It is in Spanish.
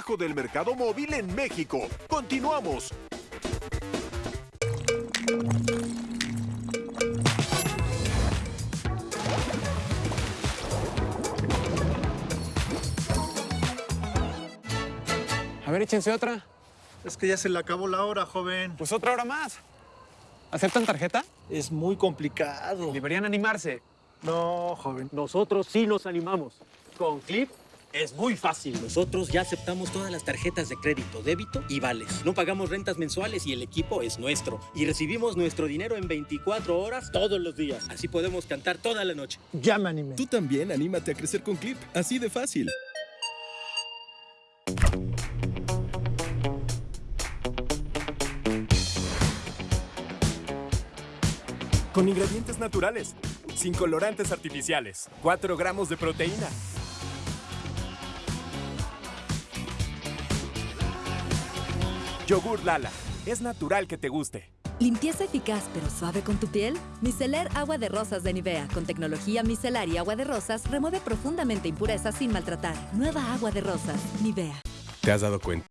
trabajo del mercado móvil en México. Continuamos. A ver, échense otra. Es que ya se le acabó la hora, joven. Pues otra hora más. ¿Aceptan tarjeta? Es muy complicado. Deberían animarse. No, joven. Nosotros sí nos animamos. Con Clip es muy fácil. Nosotros ya aceptamos todas las tarjetas de crédito, débito y vales. No pagamos rentas mensuales y el equipo es nuestro. Y recibimos nuestro dinero en 24 horas todos los días. Así podemos cantar toda la noche. Ya me animé. Tú también anímate a crecer con Clip, así de fácil. Con ingredientes naturales, sin colorantes artificiales, 4 gramos de proteína. Yogur Lala, es natural que te guste. ¿Limpieza eficaz pero suave con tu piel? Micelar Agua de Rosas de Nivea con tecnología micelar y agua de rosas remueve profundamente impurezas sin maltratar. Nueva agua de rosas, Nivea. ¿Te has dado cuenta?